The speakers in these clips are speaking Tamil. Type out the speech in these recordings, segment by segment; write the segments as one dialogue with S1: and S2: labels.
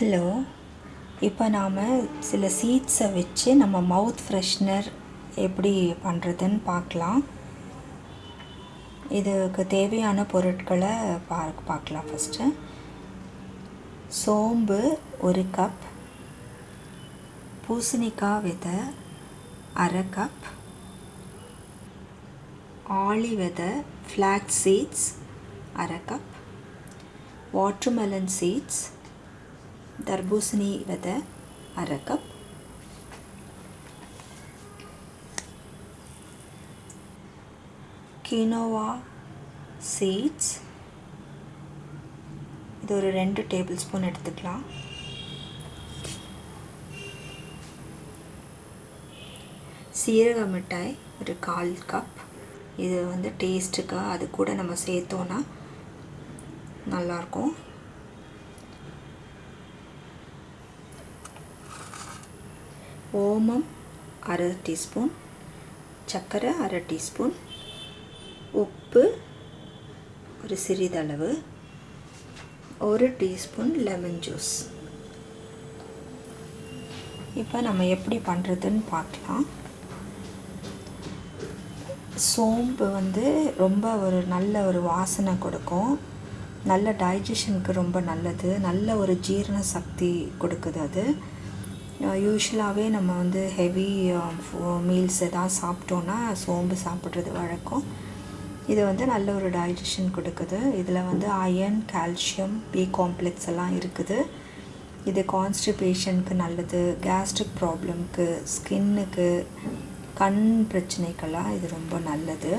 S1: ஹலோ இப்போ நாம் சில சீட்ஸை வச்சு நம்ம மவுத் ஃப்ரெஷ்னர் எப்படி பண்ணுறதுன்னு பார்க்கலாம். இதுக்கு தேவையான பொருட்களை பா பார்க்கலாம் ஃபஸ்ட்டு சோம்பு ஒரு கப் பூசணிக்காய் விதை அரை கப் ஆளி விதை ஃப்ளாக் சீட்ஸ் அரை கப் வாட்டர்மெலன் சீட்ஸ் தர்பூசணி விதை அரை கப் கினோவா சீட்ஸ். இது ஒரு ரெண்டு டேபிள் ஸ்பூன் எடுத்துக்கலாம். சீரக மிட்டாய் ஒரு கால் கப். இது வந்து டேஸ்ட்டுக்காக அது கூட நம்ம சேர்த்தோன்னா நல்லாயிருக்கும் ஓமம் அரை டீஸ்பூன் சர்க்கரை அரை டீஸ்பூன் உப்பு ஒரு சிறிதளவு ஒரு டீஸ்பூன் லெமன் ஜூஸ். இப்போ நம்ம எப்படி பண்ணுறதுன்னு பார்க்கலாம். சோம்பு வந்து ரொம்ப ஒரு நல்ல ஒரு வாசனை கொடுக்கும். நல்ல டைஜஷனுக்கு ரொம்ப நல்லது. நல்ல ஒரு ஜீரண சக்தி கொடுக்குது அது. யூஸ்வலாகவே நம்ம வந்து ஹெவி மீல்ஸ் எதாவது சாப்பிட்டோன்னா சோம்பு சாப்பிட்றது வழக்கம். இது வந்து நல்ல ஒரு டைஜஷன் கொடுக்குது. இதில் வந்து அயன் கால்சியம் பி காம்ப்ளெக்ஸ் எல்லாம் இருக்குது. இது கான்ஸ்டிபேஷனுக்கு நல்லது கேஸ்ட்ரிக் ப்ராப்ளம்க்கு ஸ்கின்னுக்கு கண் பிரச்சனைக்கெல்லாம் இது ரொம்ப நல்லது.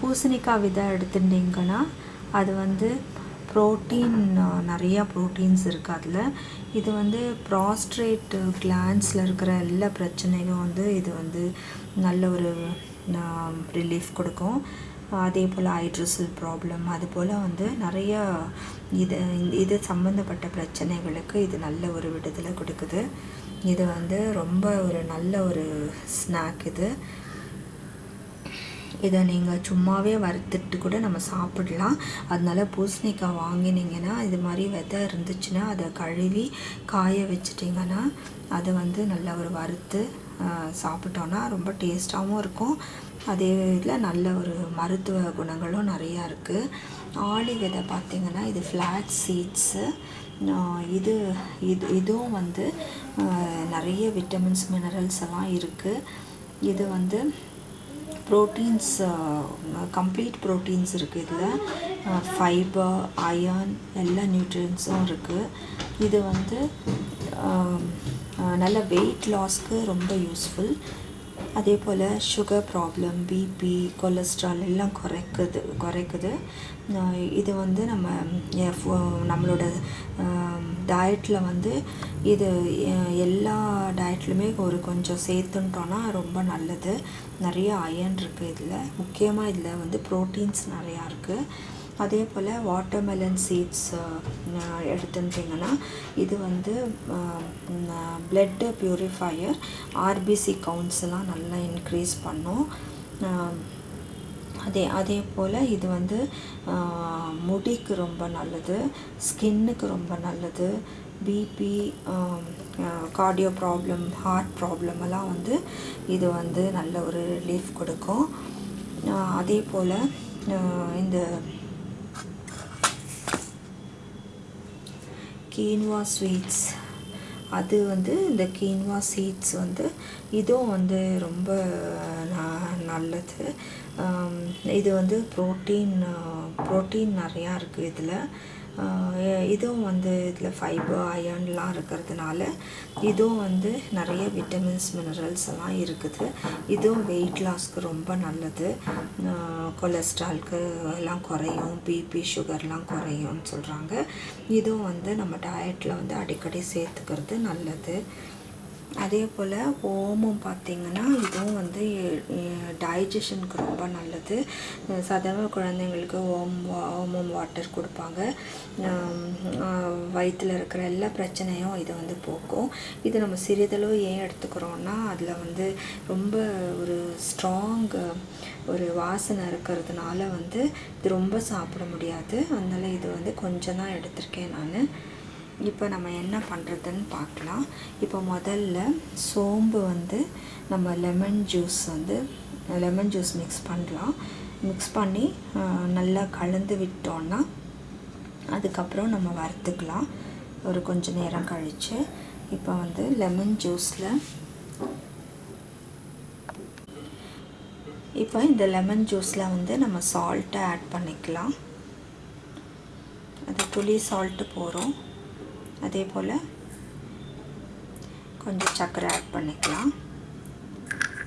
S1: பூசணிக்காய் விதை எடுத்துட்டிங்கன்னா அது வந்து ப்ரோட்டீன் நிறையா ப்ரோட்டீன்ஸ் இருக்குது அதில். இது வந்து ப்ராஸ்ட்ரேட் கிளான்ஸில் இருக்கிற எல்லா பிரச்சனையும் வந்து இது வந்து நல்ல ஒரு ரிலீஃப் கொடுக்கும். அதே போல் ஹைட்ரஸல் ப்ராப்ளம் அது போல் வந்து நிறைய இது இது சம்மந்தப்பட்ட பிரச்சனைகளுக்கு இது நல்ல ஒரு விடுதலை கொடுக்குது. இது வந்து ரொம்ப ஒரு நல்ல ஒரு ஸ்நாக் இது. இதை நீங்கள் சும்மாவே வறுத்துட்டு கூட நம்ம சாப்பிடலாம். அதனால பூசணிக்காய் வாங்கினீங்கன்னா இது மாதிரி விதை இருந்துச்சுன்னா அதை கழுவி காய வச்சிட்டிங்கன்னா அதை வந்து நல்லா ஒரு வறுத்து சாப்பிட்டோன்னா ரொம்ப டேஸ்ட்டாகவும் இருக்கும். அதே இதில் நல்ல ஒரு மருத்துவ குணங்களும் நிறையா இருக்குது ஆளி விதை பார்த்திங்கன்னா இது ஃப்ளாட் சீட்ஸு இது இது இதுவும் வந்து நிறைய விட்டமின்ஸ் மினரல்ஸ் எல்லாம் இருக்குது இது வந்து ப்ரோட்டீன்ஸ் கம்ப்ளீட் ப்ரோட்டீன்ஸ் இருக்குது இதில். ஃபைபர் அயர்ன் எல்லா நியூட்ரியன்ஸும் இருக்குது இது வந்து um, uh, நல்ல வெயிட் லாஸ்க்கு ரொம்ப யூஸ்ஃபுல் அதே போல் சுகர் ப்ராப்ளம் பிபி கொலஸ்ட்ரால் எல்லாம் குறைக்குது குறைக்குது. இது வந்து நம்ம நம்மளோட டயட்டில் வந்து இது எல்லா டயட்லையுமே ஒரு கொஞ்சம் சேர்த்துன்ட்டோன்னா ரொம்ப நல்லது. நிறைய அயன் இருக்குது இதில். முக்கியமாக இதில் வந்து ப்ரோட்டீன்ஸ் நிறையா இருக்குது அதே போல் வாட்டர்மெலன் சீட்ஸ் எடுத்துட்டிங்கன்னா இது வந்து பிளட்டு ப்யூரிஃபையர் ஆர்பிசி கவுண்ட்ஸ் எல்லாம் நல்லா இன்க்ரீஸ் பண்ணும். அதே அதே போல் இது வந்து முடிக்கு ரொம்ப நல்லது ஸ்கின்னுக்கு ரொம்ப நல்லது BP cardio problem heart problem எல்லாம் வந்து இது வந்து நல்ல ஒரு ரிலீஃப் கொடுக்கும். அதே போல் இந்த கீன்வா ஸ்வீட்ஸ் அது வந்து இந்த கீன்வா சீட்ஸ் வந்து இதுவும் வந்து ரொம்ப நல்லது. இது வந்து ப்ரோட்டீன் ப்ரோட்டீன் நிறையா இருக்குது இதில். இதுவும் வந்து இதில் ஃபைபர் அயன்லாம் இருக்கிறதுனால இதுவும் வந்து நிறைய விட்டமின்ஸ் மினரல்ஸ் எல்லாம் இருக்குது. இதுவும் வெயிட் லாஸ்க்கு ரொம்ப நல்லது. கொலஸ்ட்ரால்க்கு எல்லாம் குறையும் பிபி சுகர்லாம் குறையும்னு சொல்கிறாங்க இதுவும் வந்து நம்ம டயட்டில் வந்து அடிக்கடி சேர்த்துக்கிறது நல்லது. அதே போல் ஓமம் பார்த்திங்கன்னா இதுவும் வந்து டைஜஷனுக்கு ரொம்ப நல்லது. சாதாரண குழந்தைங்களுக்கு ஓம் ஓமம் வாட்டர் கொடுப்பாங்க. வயிற்றில் இருக்கிற எல்லா பிரச்சனையும் இது வந்து போக்கும். இது நம்ம சிறிதளவு ஏன் எடுத்துக்கிறோன்னா அதில் வந்து ரொம்ப ஒரு ஸ்ட்ராங் ஒரு வாசனை இருக்கிறதுனால வந்து இது ரொம்ப சாப்பிட முடியாது. அதனால் இது வந்து கொஞ்சம் தான் எடுத்திருக்கேன் நான். இப்போ நம்ம என்ன பண்ணுறதுன்னு பார்க்கலாம். இப்போ முதல்ல சோம்பு வந்து நம்ம லெமன் ஜூஸ் வந்து லெமன் ஜூஸ் மிக்ஸ் பண்ணலாம். மிக்ஸ் பண்ணி நல்லா கலந்து விட்டோன்னா அதுக்கப்புறம் நம்ம வறுத்துக்கலாம். ஒரு கொஞ்ச நேரம் கழித்து இப்போ வந்து லெமன் ஜூஸில் இப்போ இந்த லெமன் ஜூஸில் வந்து நம்ம சால்ட்டை ஆட் பண்ணிக்கலாம். அது துளி சால்ட்டு போகிறோம் அதே போல் கொஞ்சம் சர்க்கரை ஆட் பண்ணிக்கலாம்.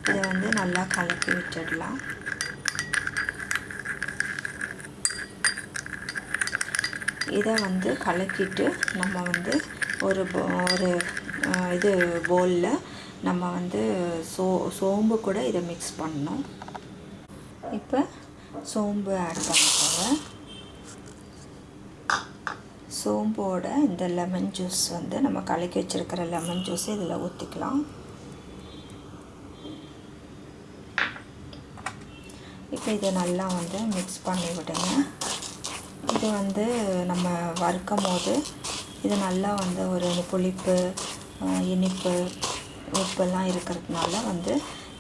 S1: இதை வந்து நல்லா கலக்கி விட்டுடலாம். இதை வந்து கலக்கிட்டு நம்ம வந்து ஒரு ஒரு இது பவுலில் நம்ம வந்து சோ சோம்பு கூட இதை மிக்ஸ் பண்ணணும். இப்போ சோம்பு ஆட் பண்ணிக்கோங்க. சோம்போட இந்த லெமன் ஜூஸ் வந்து நம்ம கலக்கி வச்சுருக்கிற லெமன் ஜூஸ் இதில் ஊற்றிக்கலாம் இப்போ இதை நல்லா வந்து மிக்ஸ் பண்ணி விடுங்க. இது வந்து நம்ம வறுக்கும் போது இது நல்லா வந்து ஒரு புளிப்பு இனிப்பு உப்பெல்லாம் இருக்கிறதுனால வந்து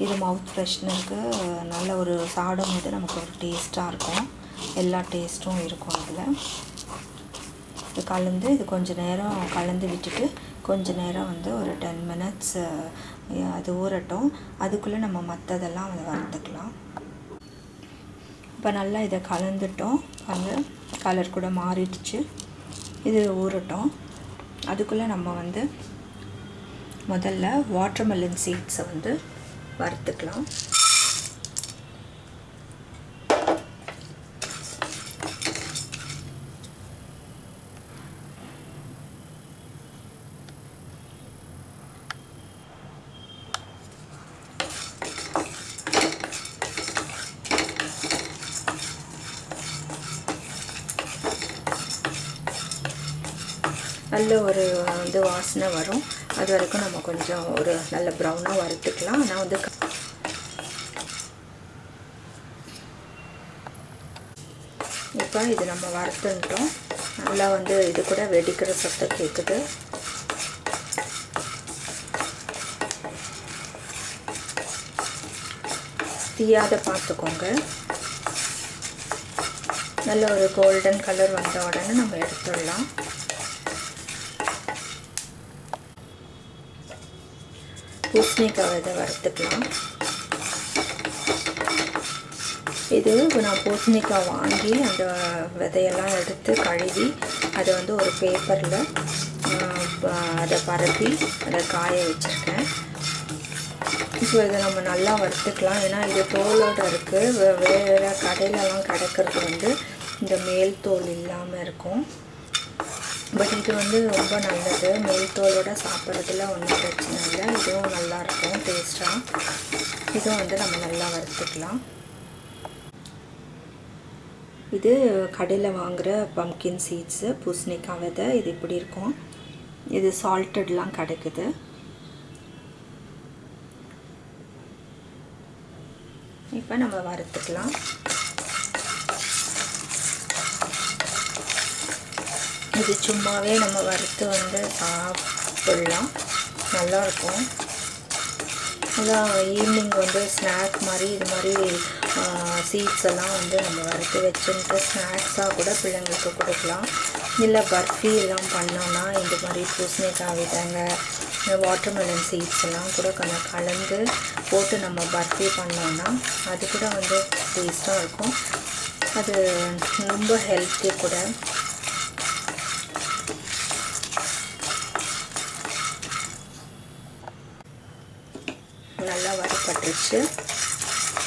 S1: இது மவுத் ஃப்ரெஷ்னருக்கு நல்ல ஒரு சாடும் போது நமக்கு ஒரு டேஸ்ட்டாக இருக்கும். எல்லா டேஸ்ட்டும் இருக்கும் அதில். இது கலந்து இது கொஞ்ச நேரம் கலந்து விட்டுட்டு கொஞ்சம் நேரம் வந்து ஒரு டென் மினிட்ஸ் அது ஊறட்டும். அதுக்குள்ளே நம்ம மற்றதெல்லாம் வந்து வறுத்துக்கலாம். இப்போ நல்லா இதை கலந்துட்டோம். அந்த கலர் கூட மாறிடுச்சு. இது ஊறட்டும். அதுக்குள்ளே நம்ம வந்து முதல்ல வாட்டர்மெலன் சீட்ஸை வந்து வறுத்துக்கலாம் நல்ல ஒரு வந்து வரும். அது வரைக்கும் நம்ம கொஞ்சம் ஒரு நல்ல ப்ரௌனாக வறுத்துக்கலாம். ஆனால் வந்து இப்போ இது நம்ம வறுத்துட்டோம். நல்லா வந்து இது கூட வெடிக்கிற சத்தம் கேட்குது தீயாத பார்த்துக்கோங்க. நல்ல ஒரு கோல்டன் கலர் வந்த உடனே நம்ம எடுத்துடலாம். பூசணிக்காய் விதை வறுத்துக்கலாம் இது நான் பூசணிக்காய் வாங்கி அந்த விதையெல்லாம் எடுத்து கழுவி அதை வந்து ஒரு பேப்பரில் அதை பரப்பி அதை காய வச்சுருக்கேன். இப்போ இதை நம்ம நல்லா வறுத்துக்கலாம். ஏன்னா இது தோலோடு இருக்குது வேறு கடையிலலாம் கிடைக்கிறது வந்து இந்த மேல் தோல் இல்லாமல் இருக்கும். பட் இது வந்து ரொம்ப நல்லது. மேல் சாப்பிட்றதுல ஒன்றும் பிரச்சனை இல்லை. இதுவும் நல்லாயிருக்கும் டேஸ்ட்டாக இதுவும் வந்து நம்ம நல்லா வறுத்துக்கலாம். இது கடையில் வாங்குகிற பம்கின் சீட்ஸு பூசணிக்காய் விதை இது இப்படி இருக்கும். இது சால்ட்டட்லாம் கிடைக்குது. இப்போ நம்ம வறுத்துக்கலாம். இது சும்மாவே நம்ம வறுத்து வந்து சாப்பிடலாம். நல்லாயிருக்கும். அதான் ஈவினிங் வந்து ஸ்நாக் மாதிரி இது மாதிரி சீட்ஸ் எல்லாம் வந்து நம்ம வறுத்து வச்சுட்டு ஸ்நாக்ஸாக கூட பிள்ளைங்களுக்கு கொடுக்கலாம். இல்லை பர்ஃபி எல்லாம் பண்ணோன்னா இந்த மாதிரி பூசணிக்காய் விதைங்க வாட்டர்மெலன் சீட்ஸ் எல்லாம் கூட கொஞ்சம் கலந்து போட்டு நம்ம பர்ஃபி பண்ணோன்னா அது கூட வந்து டேஸ்ட்டாக இருக்கும். அது ரொம்ப ஹெல்த்தி கூட நல்லா வறுப்பட்டுருச்சு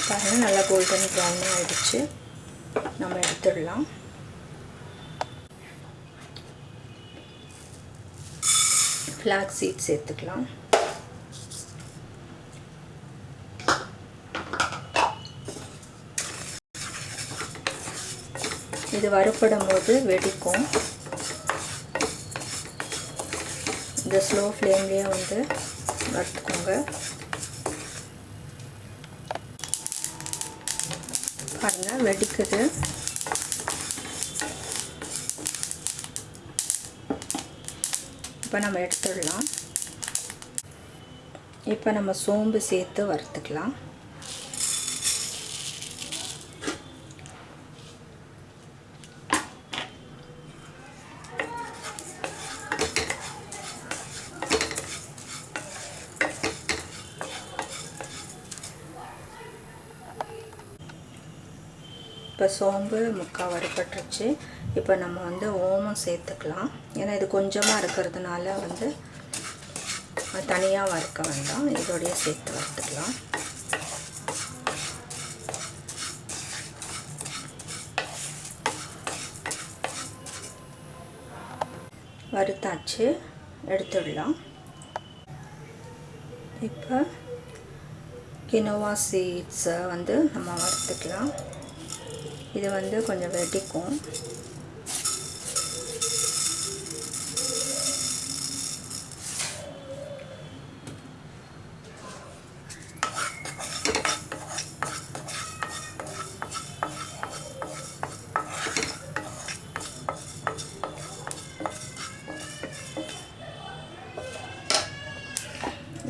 S1: பாருங்கள் நல்லா கோல்டன் ப்ரௌனாக ஆகிடுச்சு நம்ம எடுத்துடலாம். ஃப்ளாக் சீட் சேர்த்துக்கலாம். இது வறுப்படும் போது வெடிக்கும். இந்த ஸ்லோ ஃப்ளேம்லேயே வந்து வறுத்துக்கோங்க. பாருங்க வெடிக்குது. இப்போ நம்ம எடுத்துடலாம். இப்போ நம்ம சோம்பு சேர்த்து வறுத்துக்கலாம். சோம்பு முக்கால் வறுபட்டுருச்சு. இப்போ நம்ம வந்து ஓமம் சேர்த்துக்கலாம். ஏன்னா இது கொஞ்சமாக இருக்கிறதுனால வந்து தனியாக வறுக்க வேண்டாம். இதோடைய சேர்த்து வறுத்துக்கலாம். வறுத்தாச்சு. எடுத்துடலாம். இப்போ கினோவா சீட்ஸை வந்து நம்ம வறுத்துக்கலாம். இது வந்து கொஞ்சம் வெடிக்கும்.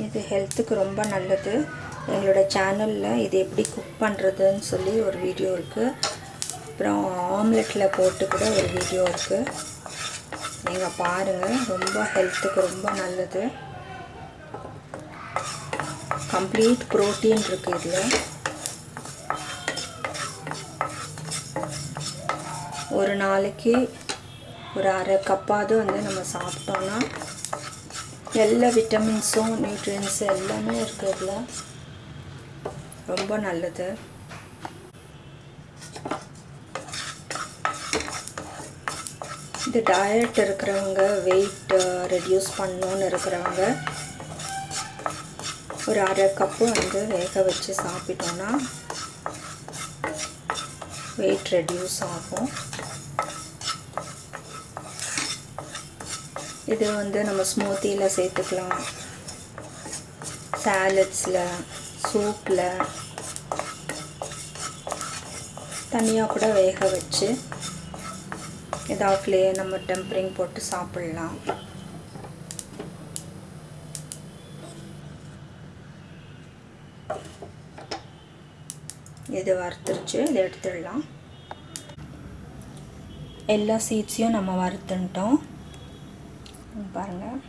S1: இது ஹெல்த்துக்கு ரொம்ப நல்லது. எங்களோட சேனலில் இது எப்படி குக் பண்ணுறதுன்னு சொல்லி ஒரு வீடியோ இருக்குது அப்புறம் ஆம்லெட்டில் போட்டு கூட ஒரு வீடியோ இருக்குது நீங்கள் பாருங்கள் ரொம்ப ஹெல்த்துக்கு ரொம்ப நல்லது. கம்ப்ளீட் ப்ரோட்டீன் இருக்குது இதில். ஒரு நாளைக்கு ஒரு அரை கப்பாவது வந்து நம்ம சாப்பிட்டோன்னா எல்லா விட்டமின்ஸும் நியூட்ரியன்ஸும் எல்லாமே இருக்குது இதில். ரொம்ப நல்லது. இது டயட் இருக்கிறவங்க வெயிட் ரெடியூஸ் பண்ணணுன்னு இருக்கிறவங்க ஒரு அரை கப்பு வந்து வேக வச்சு சாப்பிட்டோன்னா வெயிட் ரெடியூஸ் ஆகும். இது வந்து நம்ம ஸ்மூத்தியில் சேர்த்துக்கலாம். சாலட்ஸில் சூப்பில் தனியாக கூட வேக வச்சு ஏதாவதுலேயே நம்ம டெம்பரிங் போட்டு சாப்பிட்லாம். இது வறுத்துருச்சு இதை எடுத்துடலாம். எல்லா சீட்ஸையும் நம்ம வறுத்துட்டோம். பாருங்கள்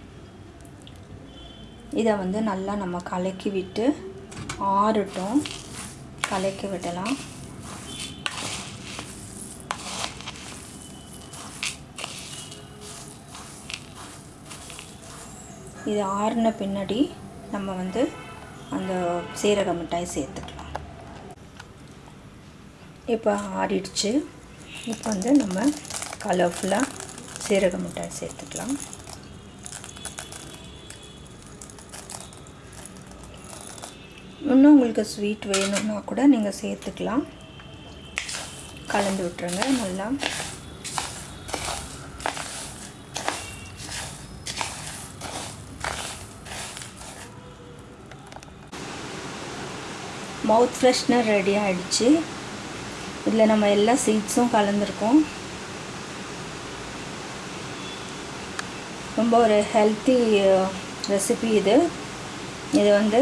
S1: இதை வந்து நல்லா நம்ம கலக்கி விட்டு ஆறட்டும். கலக்கி விடலாம். இது ஆறின பின்னாடி நம்ம வந்து அந்த சீரக மிட்டாய் சேர்த்துக்கலாம். இப்போ ஆறிடுச்சு. இப்போ வந்து நம்ம கலர்ஃபுல்லாக சீரக மிட்டாய் சேர்த்துக்கலாம். இன்னும் உங்களுக்கு ஸ்வீட் வேணும்னா கூட நீங்கள் சேர்த்துக்கலாம். கலந்து விட்டுருங்க. நல்லா மவுத் ஃப்ரெஷ்னர் ரெடி ஆகிடுச்சு இதில் நம்ம எல்லா சீட்ஸும் கலந்துருக்கோம். ரொம்ப ஒரு ஹெல்த்தி ரெசிபி uh, இது. இது வந்து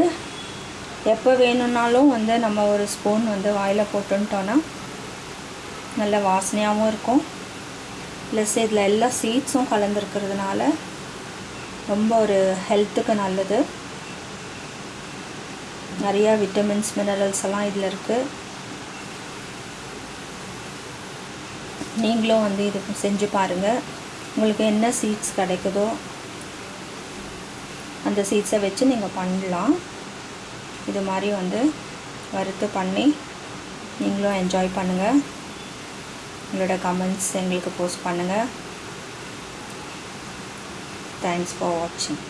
S1: எப்போ வேணும்னாலும் வந்து நம்ம ஒரு ஸ்பூன் வந்து வாயில் போட்டுன்ட்டோன்னா நல்ல வாசனையாகவும் இருக்கும். ப்ளஸ் இதில் எல்லா சீட்ஸும் கலந்துருக்கிறதுனால ரொம்ப ஒரு ஹெல்த்துக்கு நல்லது. நிறையா விட்டமின்ஸ் மினரல்ஸ் எல்லாம் இதில் இருக்குது நீங்களும் வந்து இது செஞ்சு பாருங்கள் உங்களுக்கு என்ன சீட்ஸ் கிடைக்குதோ அந்த சீட்ஸை வச்சு நீங்கள் பண்ணலாம். இது மாதிரி வந்து வறுத்து பண்ணி நீங்களும் என்ஜாய் பண்ணுங்கள் உங்களோட கமெண்ட்ஸ் எங்களுக்கு போஸ்ட் பண்ணுங்கள் தேங்க்ஸ் ஃபார் வாட்சிங்